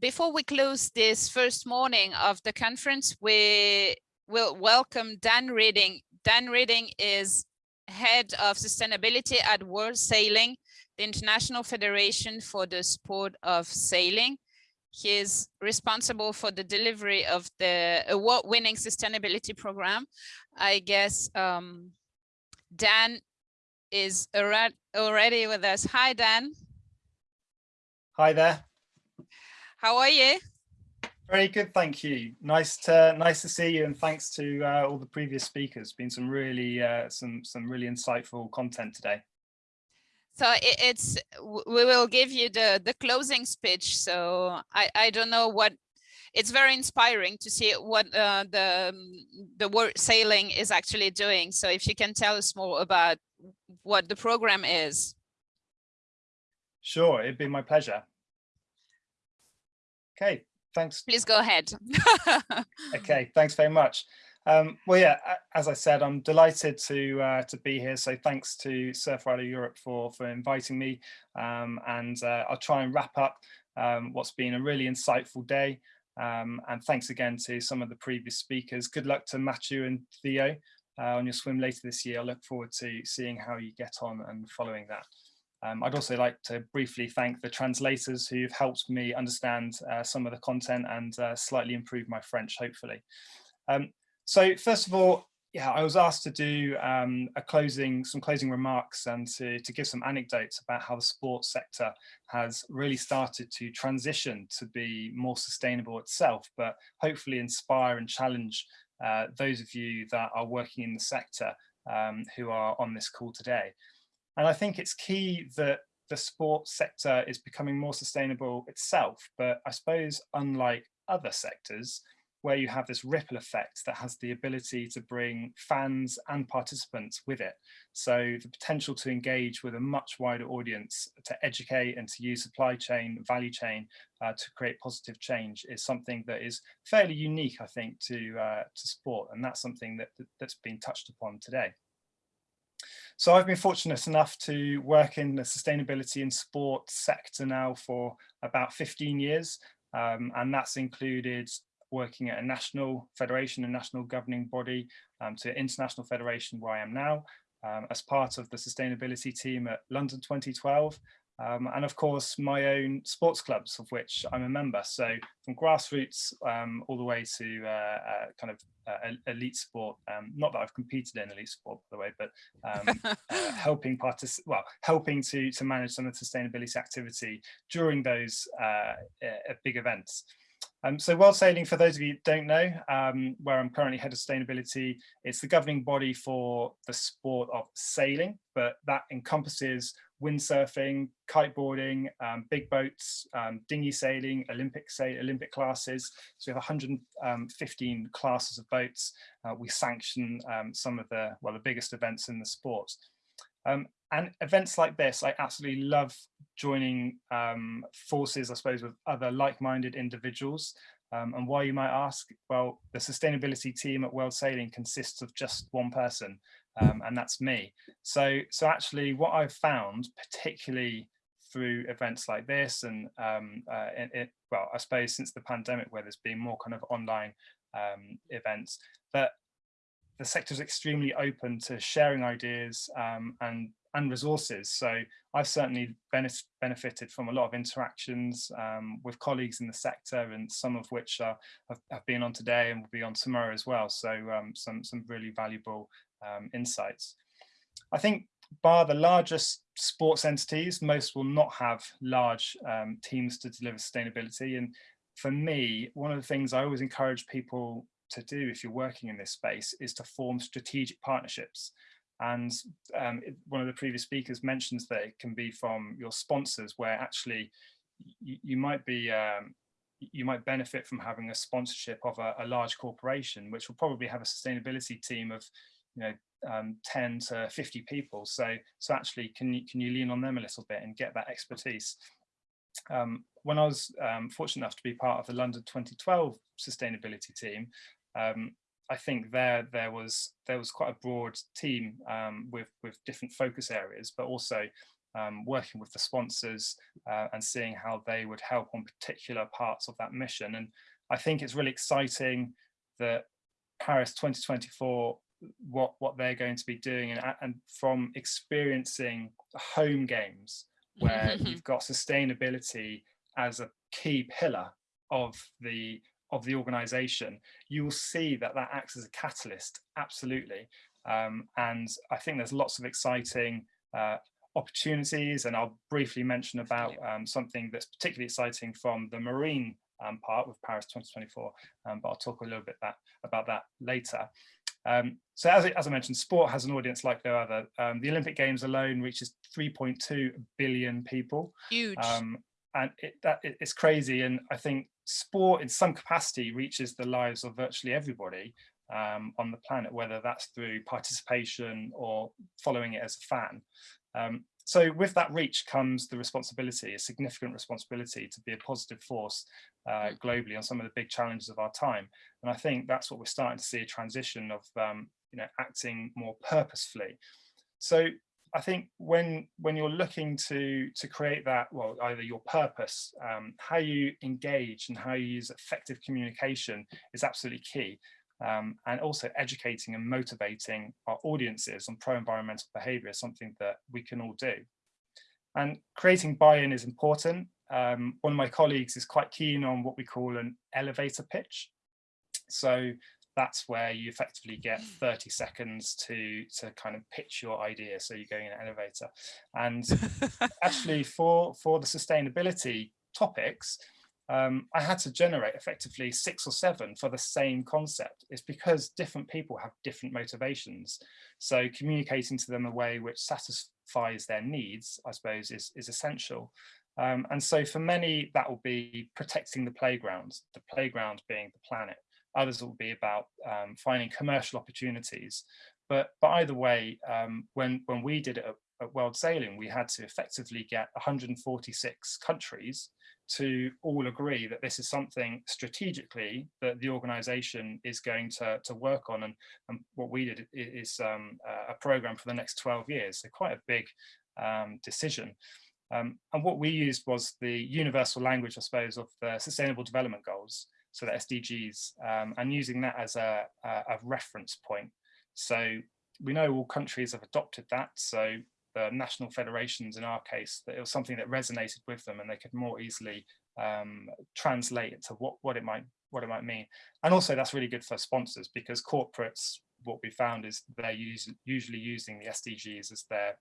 before we close this first morning of the conference, we will welcome Dan Reading. Dan Reading is head of sustainability at World Sailing, the International Federation for the Sport of Sailing. He is responsible for the delivery of the award-winning sustainability program. I guess um, Dan is already with us. Hi, Dan. Hi there. How are you? Very good, thank you. Nice to nice to see you, and thanks to uh, all the previous speakers. Been some really uh, some some really insightful content today. So it, it's we will give you the the closing speech. So I I don't know what it's very inspiring to see what uh, the the World Sailing is actually doing. So if you can tell us more about what the program is. Sure, it'd be my pleasure. Okay, thanks. Please go ahead. okay, thanks very much. Um, well, yeah, as I said, I'm delighted to uh, to be here. So thanks to Surfrider Europe for for inviting me, um, and uh, I'll try and wrap up um, what's been a really insightful day. Um, and thanks again to some of the previous speakers. Good luck to Matthew and Theo uh, on your swim later this year. I look forward to seeing how you get on and following that. Um, I'd also like to briefly thank the translators who've helped me understand uh, some of the content and uh, slightly improve my French, hopefully. Um, so first of all, yeah, I was asked to do um, a closing, some closing remarks and to, to give some anecdotes about how the sports sector has really started to transition to be more sustainable itself, but hopefully inspire and challenge uh, those of you that are working in the sector um, who are on this call today. And I think it's key that the sports sector is becoming more sustainable itself, but I suppose unlike other sectors, where you have this ripple effect that has the ability to bring fans and participants with it. So the potential to engage with a much wider audience, to educate and to use supply chain, value chain uh, to create positive change is something that is fairly unique, I think, to, uh, to sport. And that's something that, that's been touched upon today. So I've been fortunate enough to work in the sustainability and sport sector now for about 15 years. Um, and that's included working at a national federation, a national governing body um, to international federation where I am now um, as part of the sustainability team at London 2012 um, and of course my own sports clubs of which I'm a member. So from grassroots um, all the way to uh, uh, kind of uh, elite sport. Um, not that I've competed in elite sport, by the way, but um, uh, helping partic well, helping to to manage some of the sustainability activity during those uh, big events. Um, so World Sailing, for those of you who don't know, um, where I'm currently head of sustainability, it's the governing body for the sport of sailing, but that encompasses windsurfing, kiteboarding, um, big boats, um, dinghy sailing, Olympic say Olympic classes. So we have 115 um, classes of boats. Uh, we sanction um, some of the well the biggest events in the sport. Um, and events like this, I absolutely love joining um, forces, I suppose, with other like-minded individuals. and why you might ask, well, the sustainability team at World Sailing consists of just one person um, and that's me. So, so actually what I've found, particularly through events like this and um, uh, it, it, well, I suppose since the pandemic where there's been more kind of online um, events, that the sector is extremely open to sharing ideas um, and and resources. So I've certainly benef benefited from a lot of interactions um, with colleagues in the sector and some of which are, have, have, been on today and will be on tomorrow as well. So um, some, some really valuable um, insights. I think bar the largest sports entities, most will not have large um, teams to deliver sustainability. And for me, one of the things I always encourage people to do if you're working in this space is to form strategic partnerships. And um, one of the previous speakers mentions that it can be from your sponsors where actually you, you might be um, you might benefit from having a sponsorship of a, a, large corporation, which will probably have a sustainability team of you know, um, 10 to 50 people. So, so actually, can you, can you lean on them a little bit and get that expertise? Um, when I was um, fortunate enough to be part of the London 2012 sustainability team, um, I think there there was there was quite a broad team um, with with different focus areas, but also um, working with the sponsors uh, and seeing how they would help on particular parts of that mission. And I think it's really exciting that Paris 2024 what what they're going to be doing and, and from experiencing home games where you've got sustainability as a key pillar of the of the organization you will see that that acts as a catalyst absolutely. Um, and i think there's lots of exciting uh, opportunities and i'll briefly mention about um, something that's particularly exciting from the marine um, part with paris 2024 um, but i'll talk a little bit that, about that later um, so as, as, I mentioned, sport has an audience like no other. Um, the Olympic Games alone reaches 3.2 billion people. Huge. Um, and it, that, it, it's crazy. And I think sport in some capacity reaches the lives of virtually everybody um, on the planet, whether that's through participation or following it as a fan. So with that reach comes the responsibility, a significant responsibility to be a positive force uh, mm. globally on some of the big challenges of our time. And I think that's what we're starting to see a transition of, um, you know, acting more purposefully. So I think when when you're looking to to create that, well, either your purpose, um, how you engage and how you use effective communication is absolutely key um, and also educating and motivating our audiences on pro-environmental behavior is something that we can all do. And creating buy-in is important. Um, one of my colleagues is quite keen on what we call an elevator pitch. So that's where you effectively get 30 seconds to to kind of pitch your idea so you're going in an elevator and actually for for the sustainability topics um, I had to generate effectively six or seven for the same concept. It's because different people have different motivations. So communicating to them a way which satisfies their needs, I suppose, is, is essential. Um, and so for many, that will be protecting the playground, the playground being the planet. Others will be about um, finding commercial opportunities. But, but either way, um, when, when we did it at, at World Sailing, we had to effectively get 146 countries to all agree that this is something strategically that the organization is going to, to work on. And, and what we did is um, a program for the next 12 years so quite a big um, decision. Um, and what we used was the universal language I suppose of the sustainable development goals so the SDGs um, and using that as a, a reference point. So we know all countries have adopted that so the national federations in our case, that it was something that resonated with them and they could more easily um, translate it to what, what it might what it might mean. And also that's really good for sponsors because corporates, what we found is they're use, usually using the SDGs as their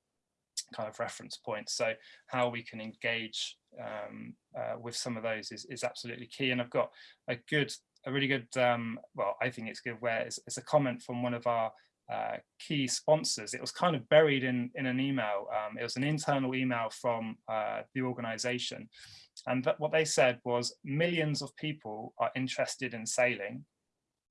kind of reference point. So how we can engage um, uh, with some of those is, is absolutely key. And I've got a good, a really good, um, well, I think it's good where it's, it's a comment from one of our uh, key sponsors. It was kind of buried in, in an email. Um, it was an internal email from uh, the organization. And what they said was millions of people are interested in sailing,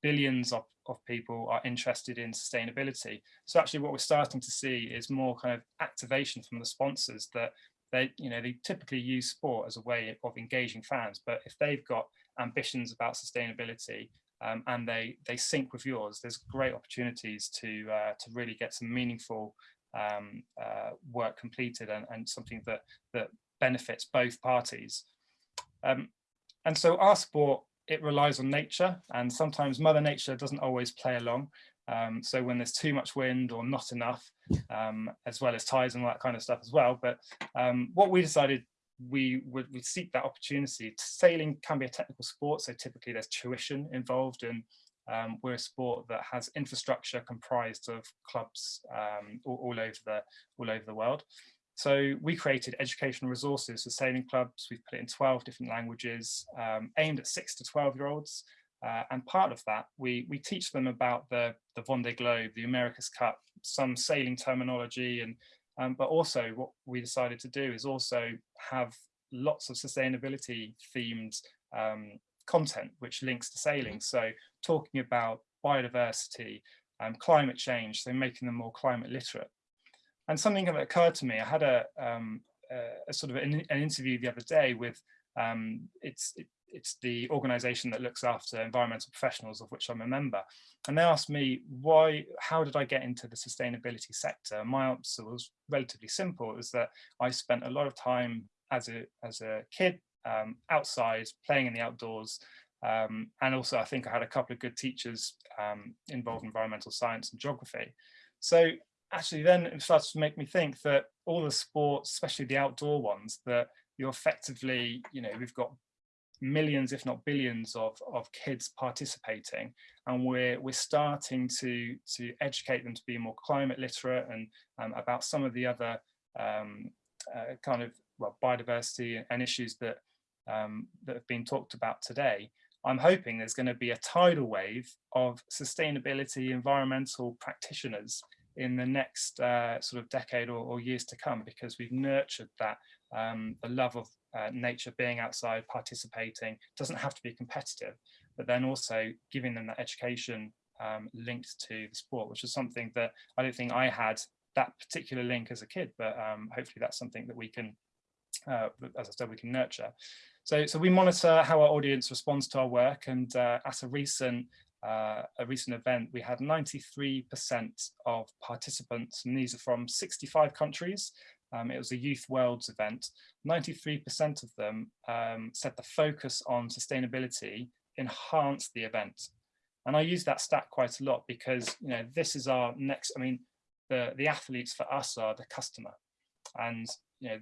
billions of, of people are interested in sustainability. So actually what we're starting to see is more kind of activation from the sponsors that they, you know, they typically use sport as a way of engaging fans, but if they've got ambitions about sustainability, um, and they they sync with yours, there's great opportunities to uh, to really get some meaningful um, uh, work completed and, and something that that benefits both parties. Um, and so our sport, it relies on nature and sometimes mother nature doesn't always play along. Um, so when there's too much wind or not enough, um, as well as tides and all that kind of stuff as well. But um, what we decided we would we seek that opportunity. Sailing can be a technical sport, so typically there's tuition involved and um, we're a sport that has infrastructure comprised of clubs um, all, all, over the all over the world. So we created educational resources for sailing clubs. We've put it in 12 different languages um, aimed at six to 12 year olds. Uh, and part of that, we, we teach them about the, the Vendée Globe, the America's Cup, some sailing terminology and um, but also what we decided to do is also have lots of sustainability themed um, content which links to sailing. So talking about biodiversity, um, climate change, so making them more climate literate. And something that occurred to me, I had a, um, a, a sort of an, an, interview the other day with, um, it's, it, it's the organization that looks after environmental professionals of which I'm a member. And they asked me why, how did I get into the sustainability sector? My answer was relatively simple, was that I spent a lot of time as a, as a kid um, outside playing in the outdoors. Um, and also I think I had a couple of good teachers um, involved in environmental science and geography. So actually then it starts to make me think that all the sports, especially the outdoor ones, that you're effectively, you know, we've got millions, if not billions of, of kids participating and we're, we're starting to, to educate them to be more climate literate and um, about some of the other um, uh, kind of well, biodiversity and issues that, um, that have been talked about today. I'm hoping there's going to be a tidal wave of sustainability environmental practitioners in the next uh, sort of decade or, or, years to come because we've nurtured that um, the love of uh, nature being outside participating doesn't have to be competitive but then also giving them that education um, linked to the sport which is something that I don't think I had that particular link as a kid but um, hopefully that's something that we can uh, as I said we can nurture. So so we monitor how our audience responds to our work and uh, at a recent uh, a recent event, we had 93% of participants, and these are from 65 countries. Um, it was a Youth Worlds event. 93% of them um, said the focus on sustainability enhanced the event. And I use that stat quite a lot because, you know, this is our next, I mean, the, the athletes for us are the customer. And, you know,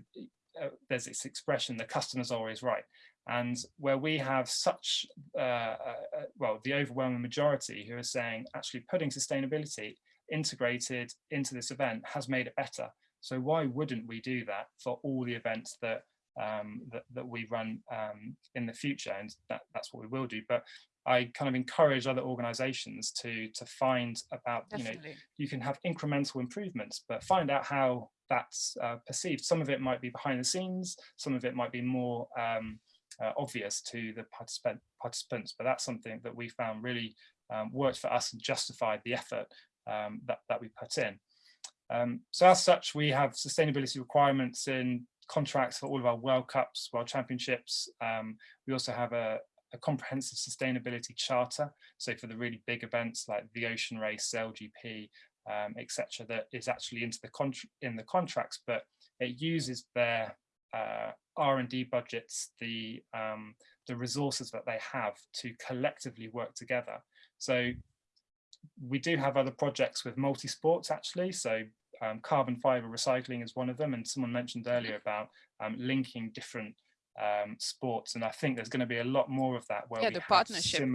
uh, there's this expression, the customer's always right and where we have such, uh, uh, uh, well, the overwhelming majority who are saying actually putting sustainability integrated into this event has made it better. So why wouldn't we do that for all the events that um, that, that we run um, in the future? And that, that's what we will do. But I kind of encourage other organizations to to find about, Definitely. you know, you can have incremental improvements, but find out how that's uh, perceived. Some of it might be behind the scenes, some of it might be more um, uh, obvious to the participant, participants, but that's something that we found really um, worked for us and justified the effort um, that, that we put in. Um, so as such, we have sustainability requirements in contracts for all of our World Cups, World Championships. Um, we also have a, a, comprehensive sustainability charter. So for the really big events like the Ocean Race, SailGP, um, etc., that is actually into the in the contracts, but it uses their uh, R&D budgets, the, um, the resources that they have to collectively work together. So we do have other projects with multi-sports actually. So um, carbon fiber recycling is one of them. And someone mentioned earlier about um, linking different um, sports. And I think there's going to be a lot more of that where yeah, the partnership.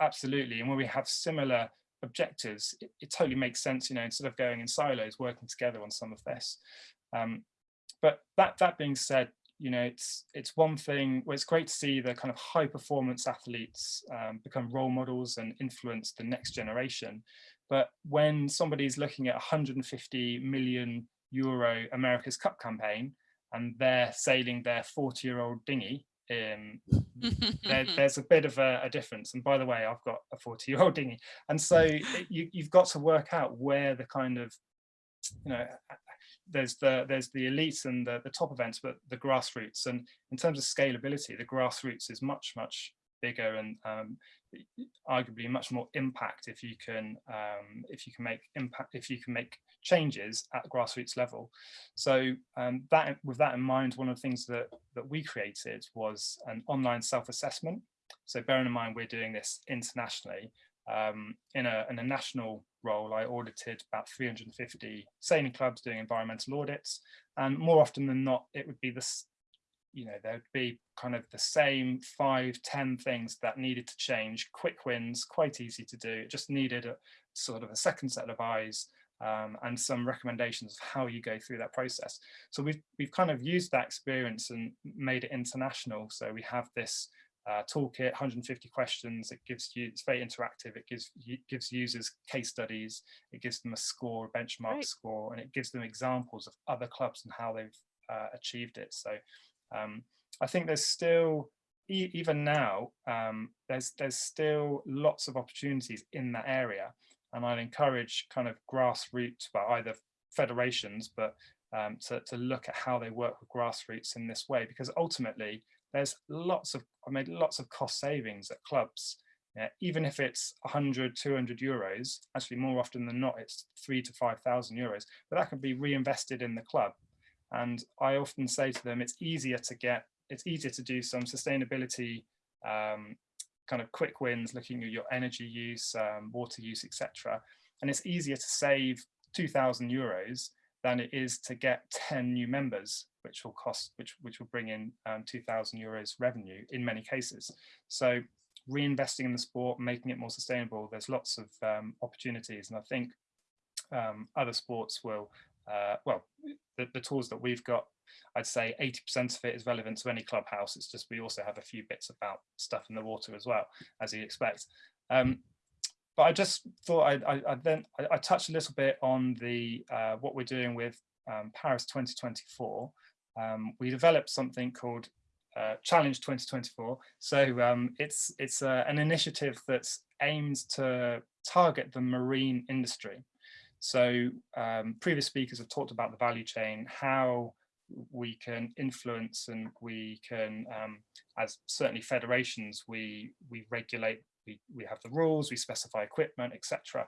absolutely. And where we have similar objectives, it, it, totally makes sense, you know, instead of going in silos, working together on some of this. Um, but that that being said, you know, it's it's one thing. Well, it's great to see the kind of high performance athletes um, become role models and influence the next generation. But when somebody's looking at 150 million euro America's Cup campaign and they're sailing their 40 year old dinghy, um, there, there's a bit of a, a, difference. And by the way, I've got a 40 year old dinghy. And so you, you've got to work out where the kind of, you know, there's the there's the elites and the, the top events, but the grassroots. And in terms of scalability, the grassroots is much much bigger and um, arguably much more impact if you can um, if you can make impact if you can make changes at grassroots level. So um, that with that in mind, one of the things that that we created was an online self-assessment. So bearing in mind we're doing this internationally, um, in, a, in a national role, I audited about 350 sailing clubs doing environmental audits. And more often than not, it would be this, you know, there would be kind of the same five, ten things that needed to change, quick wins, quite easy to do. It just needed a sort of a second set of eyes um, and some recommendations of how you go through that process. So we've, we've kind of used that experience and made it international. So we have this uh, toolkit, 150 questions. It gives you, it's very interactive. It gives gives users case studies. It gives them a score, a benchmark right. score, and it gives them examples of other clubs and how they've uh, achieved it. So um, I think there's still, e even now, um, there's there's still lots of opportunities in that area. And I'd encourage kind of grassroots, well, either federations, but um, to, to look at how they work with grassroots in this way, because ultimately there's lots of, I made lots of cost savings at clubs. Yeah, even if it's 100, 200 euros, actually more often than not, it's three to 5,000 euros, but that can be reinvested in the club. And I often say to them, it's easier to get, it's easier to do some sustainability um, kind of quick wins, looking at your energy use, um, water use, etc. And it's easier to save 2,000 euros than it is to get 10 new members, which will cost, which, which will bring in um, 2,000 euros revenue in many cases. So reinvesting in the sport, making it more sustainable, there's lots of um, opportunities. And I think um, other sports will, uh, well, the, the tools that we've got I'd say 80% of it is relevant to any clubhouse. It's just we also have a few bits about stuff in the water as well, as you'd expect. Um, but I just thought I'd, I, I then I, I, touched a little bit on the uh, what we're doing with um, Paris 2024. Um, we developed something called uh, Challenge 2024. So um, it's it's uh, an initiative that's aimed to target the marine industry. So um, previous speakers have talked about the value chain, how we can influence and we can, um, as certainly federations, we we regulate, we, we have the rules, we specify equipment, etc.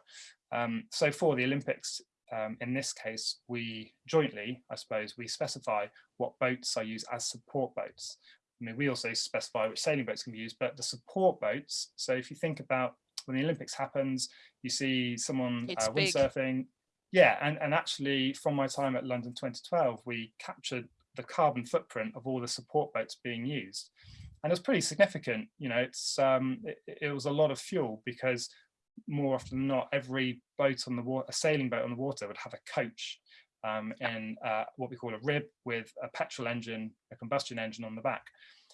Um, so for the Olympics, um, in this case, we jointly, I suppose, we specify what boats are used as support boats. I mean, we also specify which sailing boats can be used, but the support boats, so if you think about when the Olympics happens, you see someone uh, windsurfing, yeah, and, and actually from my time at London 2012, we captured the carbon footprint of all the support boats being used. And it's pretty significant, you know, it's um, it, it, was a lot of fuel because more often than not, every boat on the water, a sailing boat on the water would have a coach um, in uh, what we call a rib with a petrol engine, a combustion engine on the back.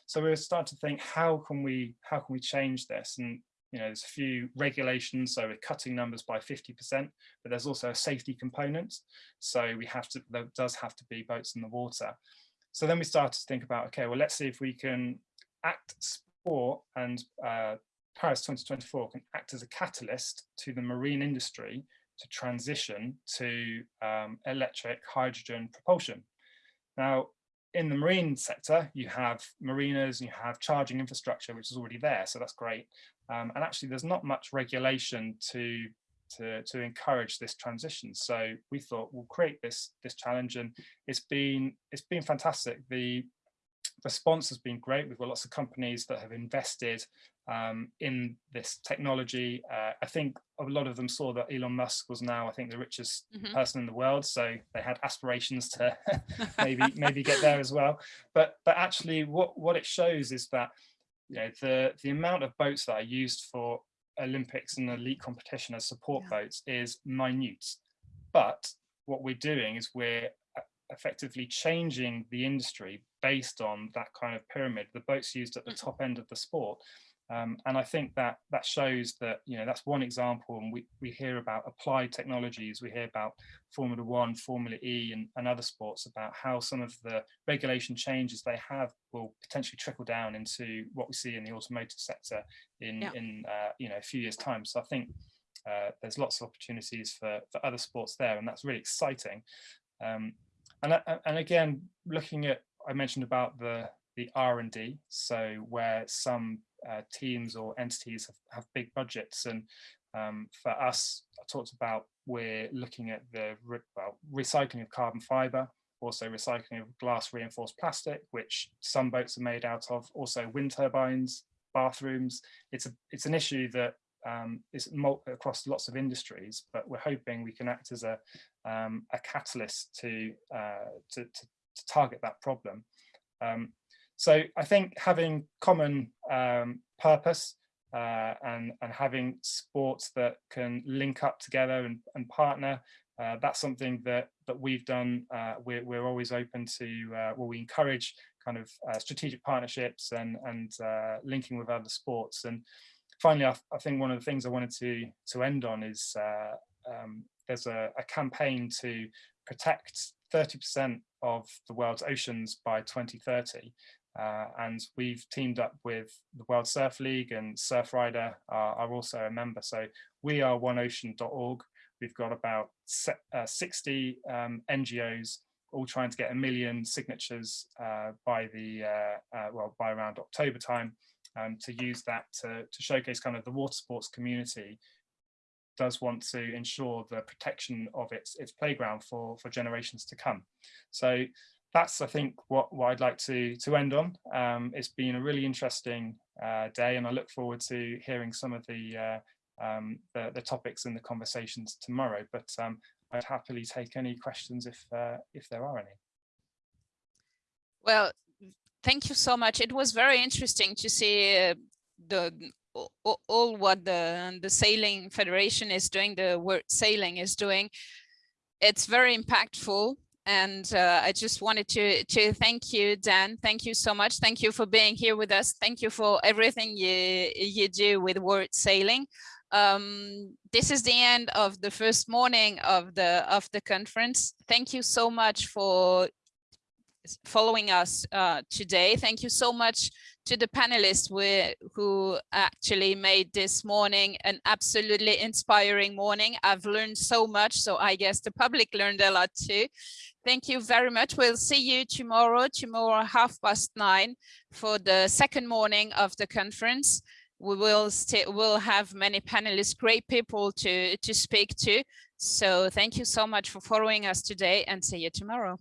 So we were starting to think, how can we how can we change this? And you know, there's a few regulations, so we're cutting numbers by 50%, but there's also a safety component. So we have to, there does have to be boats in the water. So then we started to think about, okay, well, let's see if we can act sport and uh, Paris 2024 can act as a catalyst to the marine industry to transition to um, electric hydrogen propulsion. Now, in the marine sector, you have marinas and you have charging infrastructure, which is already there. So that's great. Um, and actually, there's not much regulation to, to, to encourage this transition. So we thought we'll create this, this challenge and it's been, it's been fantastic. The response has been great. We've got lots of companies that have invested um, in this technology. Uh, I think a lot of them saw that Elon Musk was now, I think, the richest mm -hmm. person in the world. So they had aspirations to maybe maybe get there as well. But but actually, what what it shows is that you know the the amount of boats that are used for Olympics and elite competition as support yeah. boats is minute. But what we're doing is we're uh, effectively changing the industry based on that kind of pyramid, the boats used at the mm-hmm. top end of the sport. Um, and I think that that shows that, you know, that's one example. And we, we hear about applied technologies, we hear about Formula One, Formula E and, and other sports about how some of the regulation changes they have will potentially trickle down into what we see in the automotive sector in, yeah. in uh, you know, a few years time. So I think uh, there's lots of opportunities for, for other sports there and that's really exciting. Um, and, and again, looking at, I mentioned about the, the R&D, so where some uh, teams or entities have, have big budgets. And um, for us, I talked about we're looking at the re well, recycling of carbon fiber, also recycling of glass reinforced plastic, which some boats are made out of, also wind turbines, bathrooms. It's a it's an issue that um, is across lots of industries, but we're hoping we can act as a um, a catalyst to, uh, to, to, to target that problem. Um, so I think having common um, purpose uh, and, and having sports that can link up together and, and partner, uh, that's something that, that we've done. Uh, we're, we're always open to, uh, well, we encourage kind of uh, strategic partnerships and, and uh, linking with other sports. And finally, I, I, think one of the things I wanted to, to end on is um, there's a, a campaign to protect 30% of the world's oceans by 2030. Uh, and we've teamed up with the World Surf League and Surfrider are, are also a member. So we are oneocean.org. We've got about uh, 60 um, NGOs all trying to get a million signatures uh, by the uh, uh, well by around October time um, to use that to, to showcase kind of the water sports community does want to ensure the protection of its its playground for for generations to come. So that's I think what, what I'd like to to end on. Um, it's been a really interesting uh, day, and I look forward to hearing some of the uh, um, the, the, topics and the conversations tomorrow. But um, I'd happily take any questions if uh, if there are any. Well, thank you so much. It was very interesting to see uh, the all, what the the sailing federation is doing, the World Sailing is doing. It's very impactful and uh, I just wanted to to thank you, Dan. Thank you so much. Thank you for being here with us. Thank you for everything you you do with World Sailing. Um, this is the end of the first morning of the of the conference. Thank you so much for following us uh, today. Thank you so much to the panelists who actually made this morning an absolutely inspiring morning. I've learned so much, so I guess the public learned a lot too. Thank you very much. We'll see you tomorrow, tomorrow half past nine for the second morning of the conference. We will still will have many panelists, great people to, to speak to. So thank you so much for following us today and see you tomorrow.